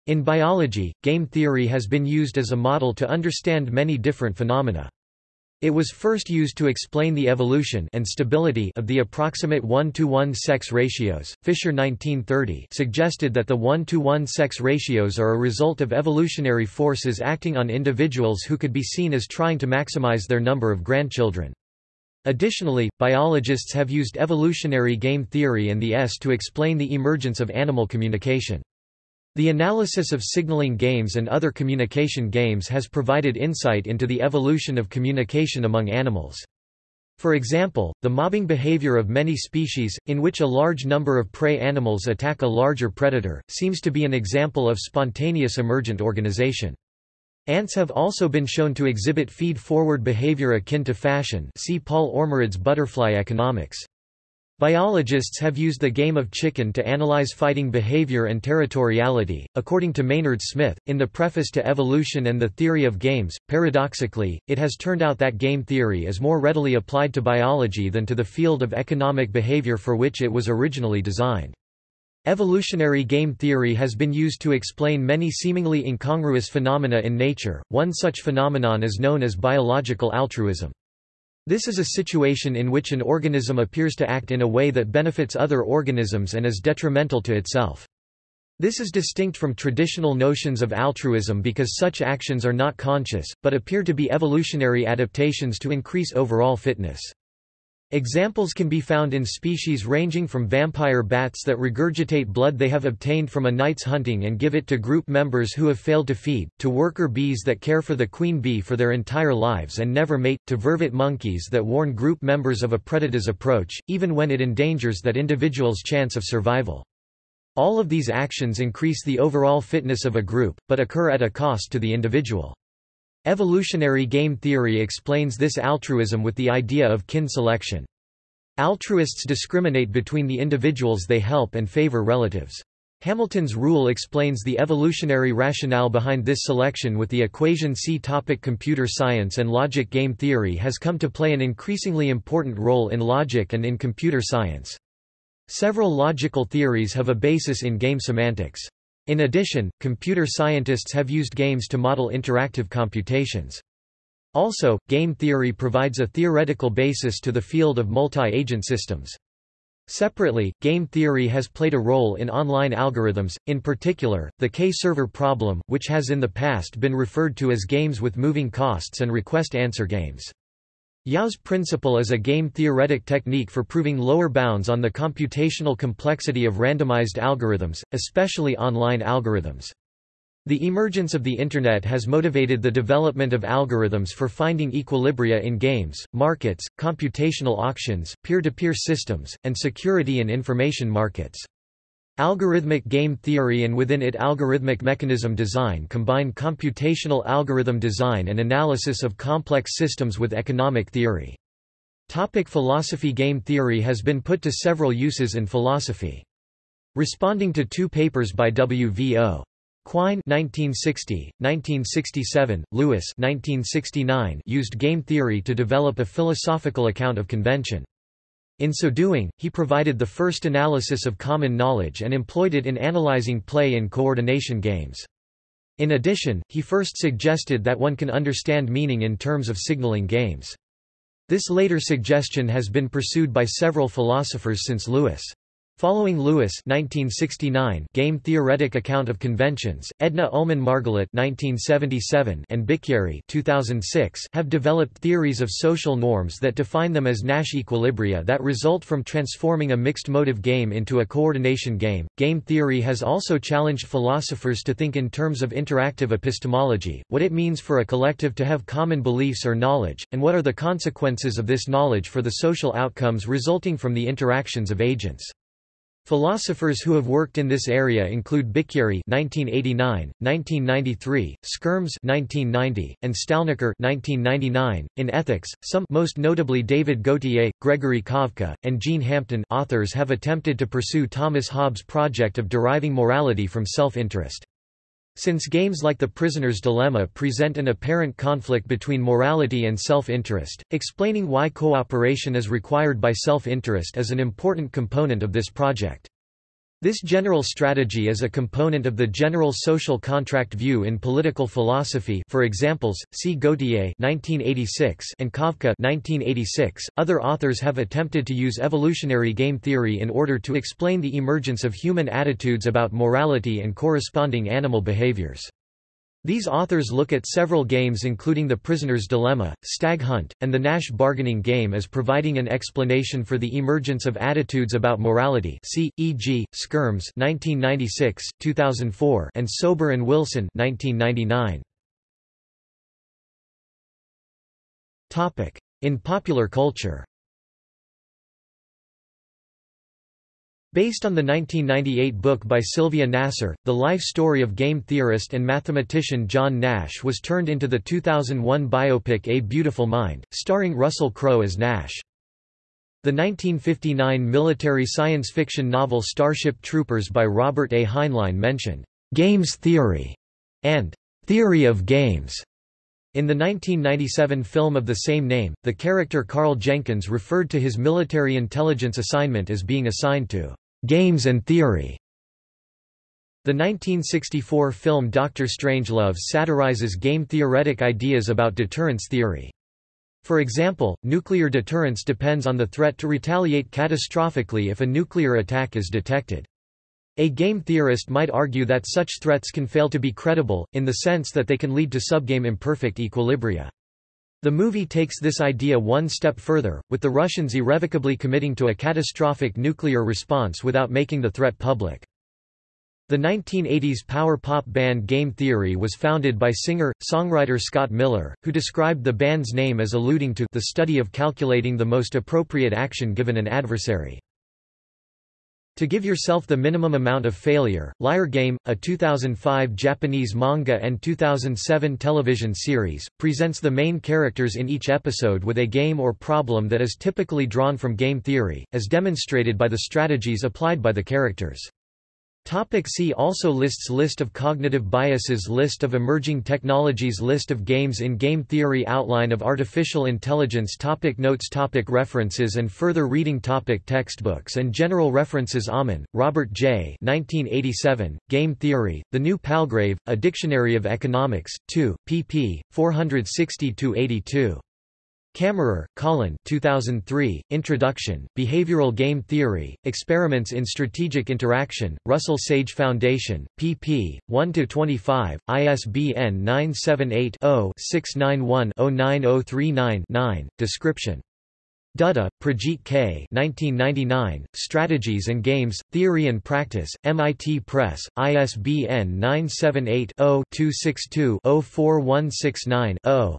In biology, game theory has been used as a model to understand many different phenomena. It was first used to explain the evolution and stability of the approximate 1-to-1 sex ratios. Fisher 1930 suggested that the 1-to-1 sex ratios are a result of evolutionary forces acting on individuals who could be seen as trying to maximize their number of grandchildren. Additionally, biologists have used evolutionary game theory and the S to explain the emergence of animal communication. The analysis of signaling games and other communication games has provided insight into the evolution of communication among animals. For example, the mobbing behavior of many species, in which a large number of prey animals attack a larger predator, seems to be an example of spontaneous emergent organization. Ants have also been shown to exhibit feed-forward behavior akin to fashion see Paul Ormerod's butterfly economics. Biologists have used the game of chicken to analyze fighting behavior and territoriality. According to Maynard Smith, in the preface to Evolution and the Theory of Games, paradoxically, it has turned out that game theory is more readily applied to biology than to the field of economic behavior for which it was originally designed. Evolutionary game theory has been used to explain many seemingly incongruous phenomena in nature. One such phenomenon is known as biological altruism. This is a situation in which an organism appears to act in a way that benefits other organisms and is detrimental to itself. This is distinct from traditional notions of altruism because such actions are not conscious, but appear to be evolutionary adaptations to increase overall fitness. Examples can be found in species ranging from vampire bats that regurgitate blood they have obtained from a night's hunting and give it to group members who have failed to feed, to worker bees that care for the queen bee for their entire lives and never mate, to vervet monkeys that warn group members of a predator's approach, even when it endangers that individual's chance of survival. All of these actions increase the overall fitness of a group, but occur at a cost to the individual. Evolutionary game theory explains this altruism with the idea of kin selection. Altruists discriminate between the individuals they help and favor relatives. Hamilton's rule explains the evolutionary rationale behind this selection with the equation C. Topic computer science and logic Game theory has come to play an increasingly important role in logic and in computer science. Several logical theories have a basis in game semantics. In addition, computer scientists have used games to model interactive computations. Also, game theory provides a theoretical basis to the field of multi-agent systems. Separately, game theory has played a role in online algorithms, in particular, the K-server problem, which has in the past been referred to as games with moving costs and request-answer games. Yao's principle is a game-theoretic technique for proving lower bounds on the computational complexity of randomized algorithms, especially online algorithms. The emergence of the Internet has motivated the development of algorithms for finding equilibria in games, markets, computational auctions, peer-to-peer -peer systems, and security and information markets. Algorithmic game theory and within it algorithmic mechanism design combine computational algorithm design and analysis of complex systems with economic theory. Topic philosophy Game theory has been put to several uses in philosophy. Responding to two papers by W. V. O. Quine 1960, 1967, Lewis 1969 used game theory to develop a philosophical account of convention. In so doing, he provided the first analysis of common knowledge and employed it in analyzing play in coordination games. In addition, he first suggested that one can understand meaning in terms of signaling games. This later suggestion has been pursued by several philosophers since Lewis. Following Lewis 1969 game theoretic account of conventions, Edna Ullmann Margalit 1977 and Bicchieri 2006 have developed theories of social norms that define them as Nash equilibria that result from transforming a mixed motive game into a coordination game. Game theory has also challenged philosophers to think in terms of interactive epistemology, what it means for a collective to have common beliefs or knowledge, and what are the consequences of this knowledge for the social outcomes resulting from the interactions of agents. Philosophers who have worked in this area include Bicchieri (1989, 1993), Skyrms (1990), and Stalnaker (1999). In ethics, some, most notably David Gauthier, Gregory Kavka, and Jean Hampton, authors have attempted to pursue Thomas Hobbes' project of deriving morality from self-interest. Since games like The Prisoner's Dilemma present an apparent conflict between morality and self-interest, explaining why cooperation is required by self-interest is an important component of this project. This general strategy is a component of the general social contract view in political philosophy for examples, see Gauthier 1986 and Kavka 1986. .Other authors have attempted to use evolutionary game theory in order to explain the emergence of human attitudes about morality and corresponding animal behaviors. These authors look at several games including The Prisoner's Dilemma, Stag Hunt, and the Nash bargaining game as providing an explanation for the emergence of attitudes about morality see, e.g., Skyrms 1996, 2004, and Sober and Wilson 1999. In popular culture Based on the 1998 book by Sylvia Nasar, the life story of game theorist and mathematician John Nash was turned into the 2001 biopic A Beautiful Mind, starring Russell Crowe as Nash. The 1959 military science fiction novel Starship Troopers by Robert A. Heinlein mentioned, "...games theory", and "...theory of games". In the 1997 film of the same name, the character Carl Jenkins referred to his military intelligence assignment as being assigned to Games and Theory. The 1964 film Doctor Strangelove satirizes game-theoretic ideas about deterrence theory. For example, nuclear deterrence depends on the threat to retaliate catastrophically if a nuclear attack is detected. A game theorist might argue that such threats can fail to be credible, in the sense that they can lead to subgame imperfect equilibria. The movie takes this idea one step further, with the Russians irrevocably committing to a catastrophic nuclear response without making the threat public. The 1980s power pop band Game Theory was founded by singer-songwriter Scott Miller, who described the band's name as alluding to the study of calculating the most appropriate action given an adversary. To Give Yourself the Minimum Amount of Failure, Liar Game, a 2005 Japanese manga and 2007 television series, presents the main characters in each episode with a game or problem that is typically drawn from game theory, as demonstrated by the strategies applied by the characters. Topic see also Lists List of cognitive biases List of emerging technologies List of games in game theory Outline of artificial intelligence topic Notes topic References and further reading topic Textbooks and general references Aumann, Robert J. 1987, Game Theory, The New Palgrave, A Dictionary of Economics, 2, pp. 460–82. Camerer, Colin 2003, Introduction, Behavioral Game Theory, Experiments in Strategic Interaction, Russell Sage Foundation, pp. 1–25, ISBN 978-0-691-09039-9, description. Dutta, Prajeet K. 1999, Strategies and Games, Theory and Practice, MIT Press, ISBN 978 0 262 04169 0.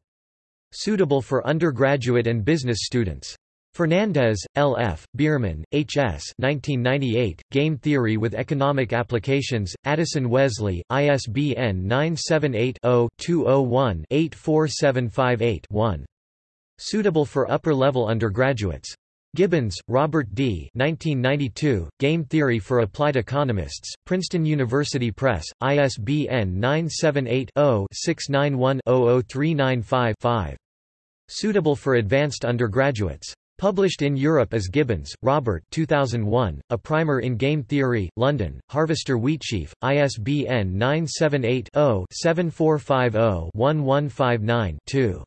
Suitable for undergraduate and business students. Fernandez, L. F., Bierman, H. S. 1998, Game Theory with Economic Applications, Addison Wesley, ISBN 978-0-201-84758-1. Suitable for upper-level undergraduates. Gibbons, Robert D. 1992, Game Theory for Applied Economists, Princeton University Press, ISBN 978 0 691 00395 5. Suitable for advanced undergraduates. Published in Europe as Gibbons, Robert 2001, A Primer in Game Theory, London, Harvester Wheatsheaf, ISBN 978-0-7450-1159-2.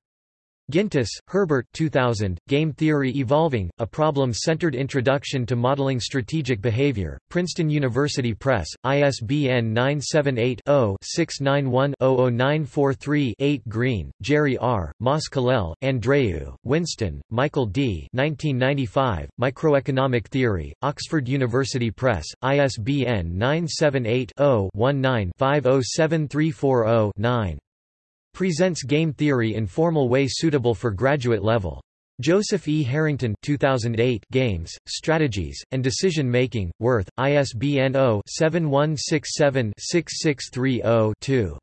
Gintis, Herbert 2000, Game Theory Evolving, A Problem-Centered Introduction to Modeling Strategic Behavior, Princeton University Press, ISBN 978-0-691-00943-8 Green, Jerry R., Mas-Colell, Andreu, Winston, Michael D. 1995, Microeconomic Theory, Oxford University Press, ISBN 978 0 19 507340 9 Presents game theory in formal way suitable for graduate level. Joseph E. Harrington 2008 Games, Strategies, and Decision Making, Worth, ISBN 0-7167-6630-2.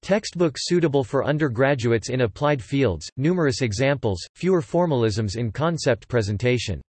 Textbook suitable for undergraduates in applied fields, numerous examples, fewer formalisms in concept presentation.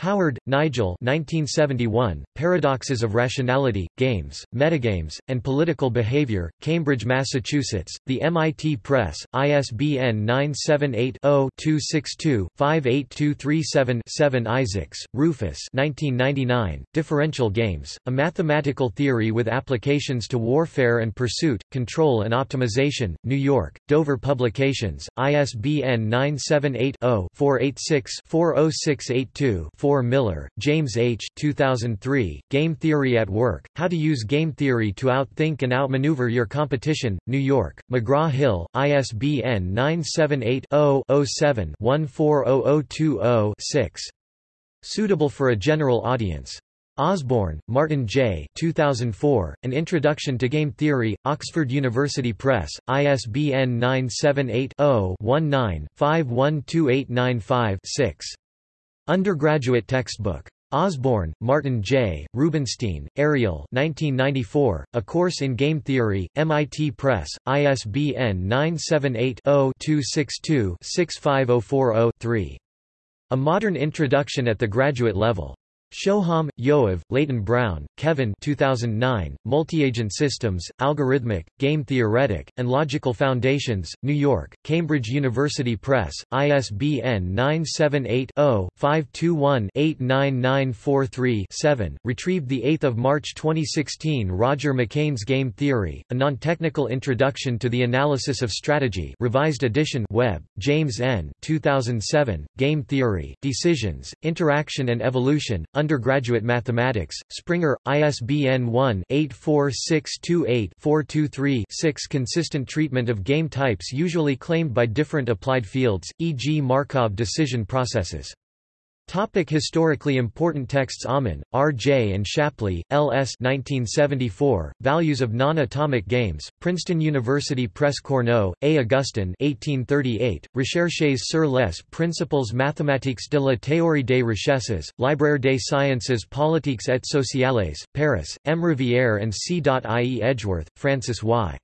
Howard, Nigel 1971, Paradoxes of Rationality, Games, Metagames, and Political Behavior, Cambridge, Massachusetts, The MIT Press, ISBN 978-0-262-58237-7 Isaacs, Rufus 1999, Differential Games, A Mathematical Theory with Applications to Warfare and Pursuit, Control and Optimization, New York, Dover Publications, ISBN 978 0 486 40682 4 Miller, James H. 2003, Game Theory at Work, How to Use Game Theory to Outthink and Outmaneuver Your Competition, New York, McGraw-Hill, ISBN 978-0-07-140020-6. Suitable for a general audience. Osborne, Martin J. 2004, An Introduction to Game Theory, Oxford University Press, ISBN 978-0-19-512895-6. Undergraduate textbook. Osborne, Martin J., Rubinstein, Ariel 1994, A Course in Game Theory, MIT Press, ISBN 978-0-262-65040-3. A Modern Introduction at the Graduate Level. Shoham, Yoav, Leyton-Brown, Kevin 2009, Multi-Agent Systems, Algorithmic, Game Theoretic, and Logical Foundations, New York, Cambridge University Press, ISBN 978-0-521-89943-7, retrieved 8 March 2016 Roger McCain's Game Theory, A Non-Technical Introduction to the Analysis of Strategy revised edition Webb, James N. 2007, Game Theory, Decisions, Interaction and Evolution, Undergraduate Mathematics, Springer, ISBN 1-84628-423-6 Consistent treatment of game types usually claimed by different applied fields, e.g. Markov decision processes. Topic historically important texts Aumann, R. J. and Shapley, L. S. 1974, Values of Non-Atomic Games, Princeton University Press Cournot, A. Augustin 1838, Recherches sur les principles mathématiques de la théorie des richesses, Libraire des sciences politiques et sociales, Paris, M. Rivière and C. I. E. Edgeworth, Francis Y.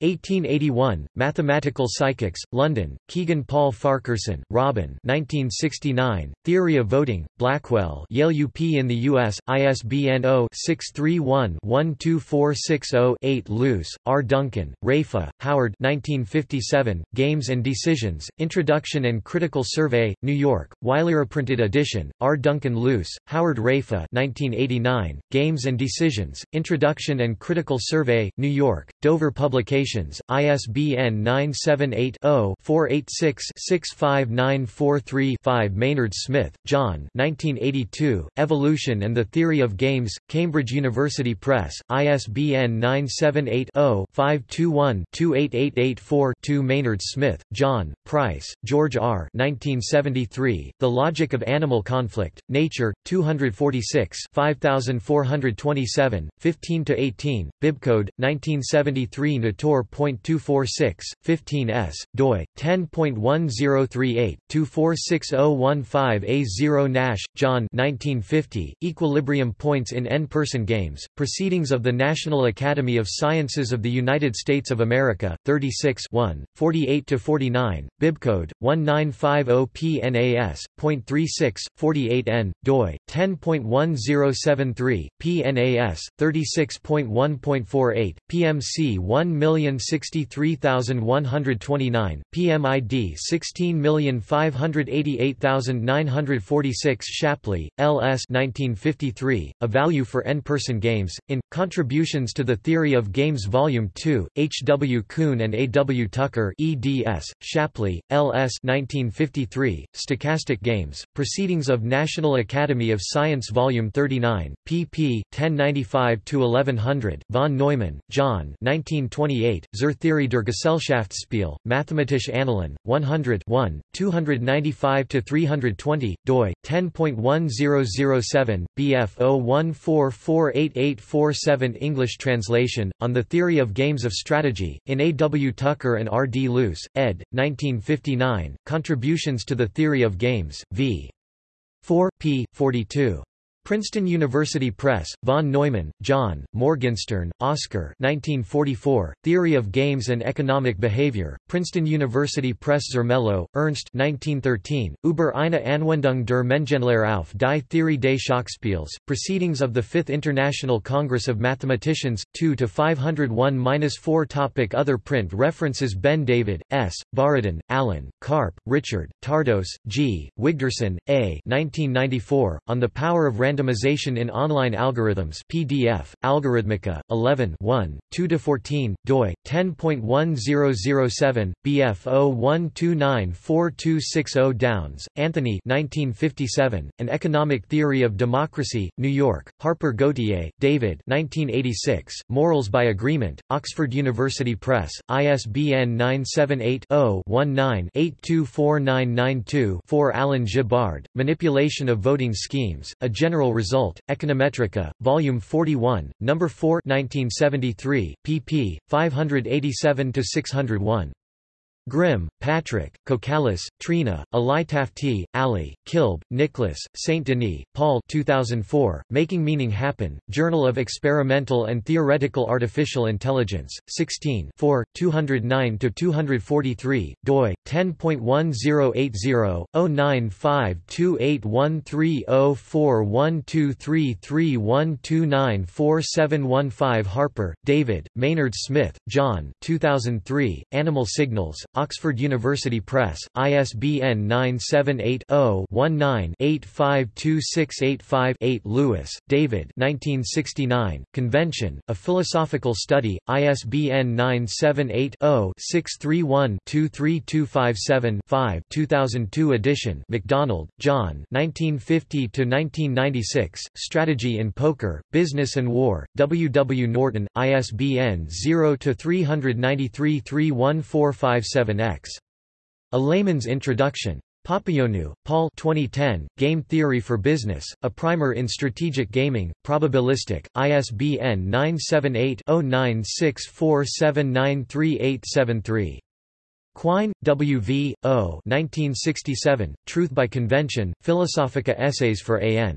1881, Mathematical Psychics, London, Kegan-Paul Farquharson, Robin 1969, Theory of Voting, Blackwell Yale UP in the U.S., ISBN 0-631-12460-8 Luce, R. Duncan, Raiffa, Howard 1957, Games and Decisions, Introduction and Critical Survey, New York, Wiley printed edition, R. Duncan Luce, Howard Raiffa 1989, Games and Decisions, Introduction and Critical Survey, New York, Dover Publications ISBN 978-0-486-65943-5 Maynard Smith, John 1982, Evolution and the Theory of Games, Cambridge University Press, ISBN 978-0-521-28884-2 Maynard Smith, John, Price, George R. 1973, The Logic of Animal Conflict, Nature, 246 5427, 15–18, Bibcode, 1973 Nator 24.246, 15s, doi, 10.1038-246015A0 Nash, John 1950, Equilibrium Points in N-Person Games, Proceedings of the National Academy of Sciences of the United States of America, 36 48-49, Bibcode, 1950PNAS.36, 48N, doi, 10.1073, PNAS, 36.1.48, PMC 1000000 1,063,129, PMID 16,588,946 Shapley, L.S. 1953, A Value for N-Person Games, in, Contributions to the Theory of Games Volume 2, H. W. Kuhn and A. W. Tucker eds, Shapley, L.S. 1953, Stochastic Games, Proceedings of National Academy of Science Volume 39, pp. 1095-1100, von Neumann, John 1928, Zur Theorie der Gesellschaftsspiel, Mathematische Annalen, 100 1, 295–320, doi, 10.1007, bf 01448847 English translation, On the Theory of Games of Strategy, in A. W. Tucker and R. D. Luce, ed. 1959, Contributions to the Theory of Games, v. 4, p. 42. Princeton University Press, von Neumann, John, Morgenstern, Oscar 1944, Theory of Games and Economic Behavior, Princeton University Press Zermelo, Ernst 1913, Über eine Anwendung der Mengenlehre auf die Theorie des Schachspiels, Proceedings of the Fifth International Congress of Mathematicians, 2-501-4 Topic Other print references Ben David, S., Borodin, Alan, Karp, Richard, Tardos, G., Wigderson, A. 1994, On the Power of Random Randomization in Online Algorithms PDF, Algorithmica, 11 1, 2–14, doi, 10.1007, BF 01294260 Downs, Anthony 1957, An Economic Theory of Democracy, New York, Harper Gauthier, David 1986, Morals by Agreement, Oxford University Press, ISBN 978 0 19 824992 4 Alan Gibbard, Manipulation of Voting Schemes, A General Result, Econometrica, Volume 41, No. 4 1973, pp. 587–601. Grimm, Patrick, Kokalis, Trina, Alitafti, Ali, Kilb, Nicholas, St. Denis, Paul 2004, Making Meaning Happen, Journal of Experimental and Theoretical Artificial Intelligence, 16 209–243, doi, 10.1080-095281304123331294715 Harper, David, Maynard Smith, John 2003, Animal Signals, Oxford University Press, ISBN 978-0-19-852685-8 Lewis, David 1969, Convention, A Philosophical Study, ISBN 978-0-631-23257-5 2002 edition McDonald, John 1950–1996, Strategy in Poker, Business and War, W. W. Norton, ISBN 0-393 31457 7x. A Layman's Introduction. Papaioannou, Paul 2010, Game Theory for Business, A Primer in Strategic Gaming, Probabilistic, ISBN 978-0964793873. Quine, W. V., O. 1967, Truth by Convention, Philosophica Essays for A.N.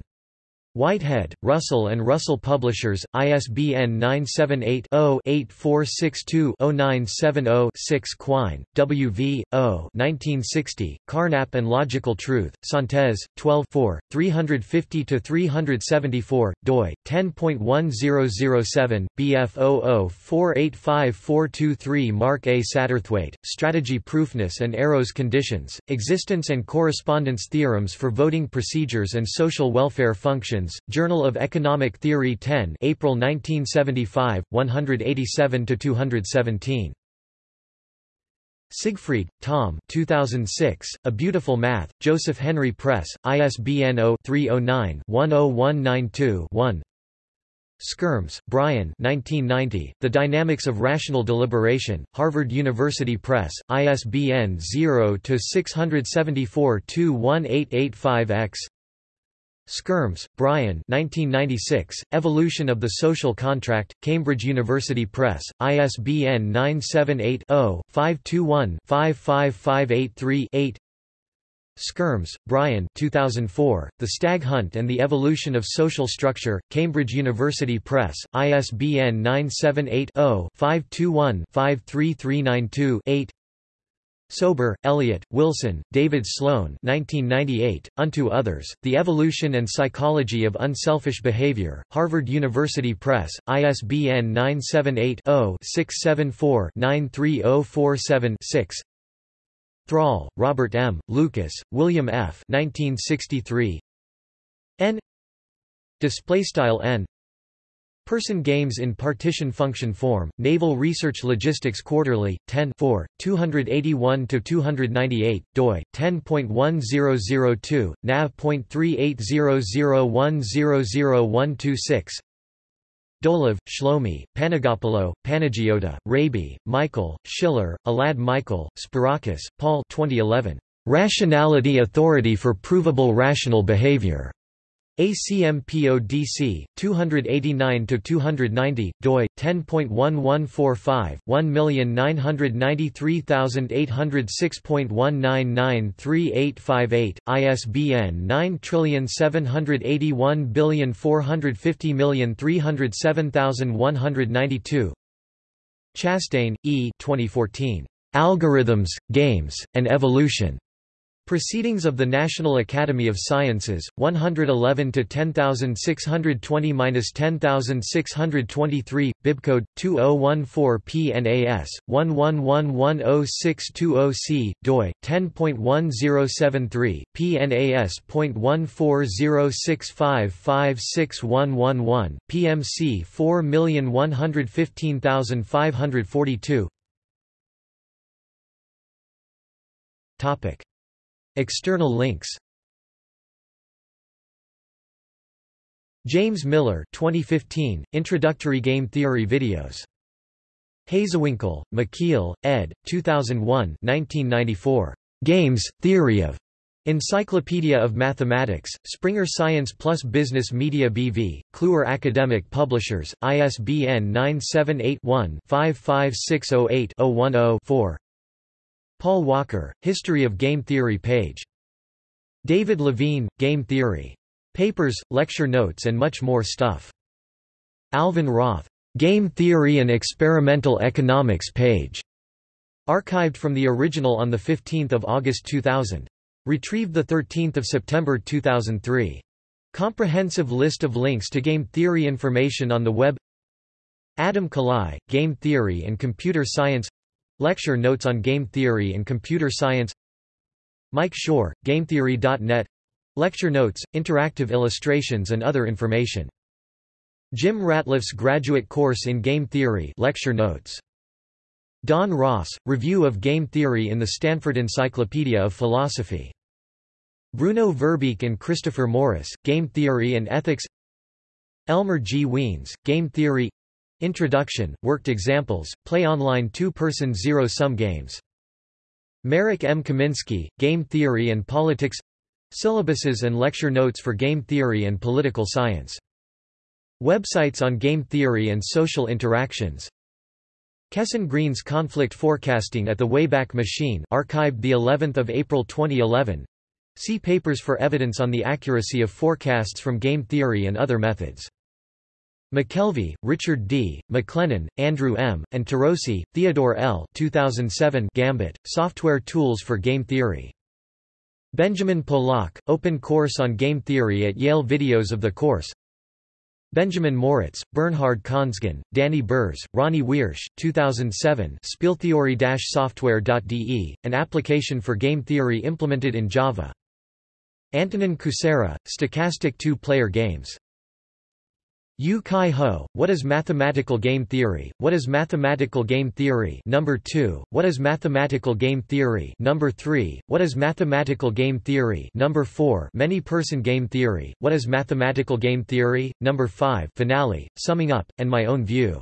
Whitehead, Russell and Russell Publishers, ISBN 978-0-8462-0970-6 Quine, W. V., O. 1960, Carnap and Logical Truth, Santes, 12 350–374, doi, 10.1007, bf 00485423 Mark A. Satterthwaite, Strategy Proofness and Arrows Conditions, Existence and Correspondence Theorems for Voting Procedures and Social Welfare Functions, Journal of Economic Theory 10 April 1975, 187–217. Siegfried, Tom. 2006, A Beautiful Math, Joseph Henry Press, ISBN 0-309-10192-1 Skyrms, Brian. 1990, The Dynamics of Rational Deliberation, Harvard University Press, ISBN 0-674-21885-X Skyrms, Brian 1996, Evolution of the Social Contract, Cambridge University Press, ISBN 978-0-521-55583-8 Skyrms, Brian 2004, The Stag Hunt and the Evolution of Social Structure, Cambridge University Press, ISBN 978 0 521 53392 8 Sober, Elliot, Wilson, David Sloan 1998, Unto Others, The Evolution and Psychology of Unselfish Behavior, Harvard University Press, ISBN 978-0-674-93047-6 Thrall, Robert M., Lucas, William F. 1963. N Displaystyle N Person Games in Partition Function Form, Naval Research Logistics Quarterly, 10 281–298, doi, 10.1002, nav.38001000126 Dolev, Shlomi, Panagopoulos, Panagiota, Raby, Michael, Schiller, Elad Michael, Spirakis, Paul 2011. Rationality Authority for Provable Rational Behavior. ACMPODC 289-290 doi 10.1145 1993806.1993858 ISBN 9781450307192 Chastain, E. 2014. Algorithms, Games, and Evolution. Proceedings of the National Academy of Sciences, 111 to 10620-10623, bibcode 2014 PNAS 11110620C, doi 10.1073, PNAS.14065561111, PMC 4115542. Topic External links James Miller 2015, Introductory Game Theory videos. Hazewinkel, Michiel, ed. 2001 1994. Games, Theory of. Encyclopedia of Mathematics, Springer Science Plus Business Media BV, Kluwer Academic Publishers, ISBN 978 one 55608 10 4 Paul Walker, History of Game Theory page. David Levine, Game Theory. Papers, lecture notes and much more stuff. Alvin Roth, Game Theory and Experimental Economics page. Archived from the original on 15 August 2000. Retrieved 13 September 2003. Comprehensive list of links to game theory information on the web Adam Kalai, Game Theory and Computer Science Lecture notes on game theory and computer science Mike Shor, GameTheory.net Lecture notes, interactive illustrations and other information. Jim Ratliff's graduate course in game theory lecture notes. Don Ross, Review of Game Theory in the Stanford Encyclopedia of Philosophy. Bruno Verbeek and Christopher Morris, Game Theory and Ethics Elmer G. Wiens, Game Theory Introduction, Worked Examples, Play Online Two-Person Zero-Sum Games. Marek M. Kaminski, Game Theory and Politics Syllabuses and lecture notes for game theory and political science. Websites on game theory and social interactions. Kesten Green's Conflict Forecasting at the Wayback Machine archived the 11th of April 2011. See papers for evidence on the accuracy of forecasts from game theory and other methods. McKelvey, Richard D., McLennan, Andrew M., and Turocy, Theodore L. 2007 Gambit, Software Tools for Game Theory. Benjamin Polak, Open Course on Game Theory at Yale Videos of the course Benjamin Moritz, Bernhard Konsgen, Danny Burz, Ronny Wiersch, 2007 Spieltheorie-software.de, an application for game theory implemented in Java. Antonin Kucera, Stochastic Two-Player Games Yu-Chi Ho, What is Mathematical Game Theory? What is Mathematical Game Theory? Number 2, What is Mathematical Game Theory? Number 3, What is Mathematical Game Theory? Number 4, Many-Person Game Theory. What is Mathematical Game Theory? Number 5, Finale, Summing Up, and My Own View.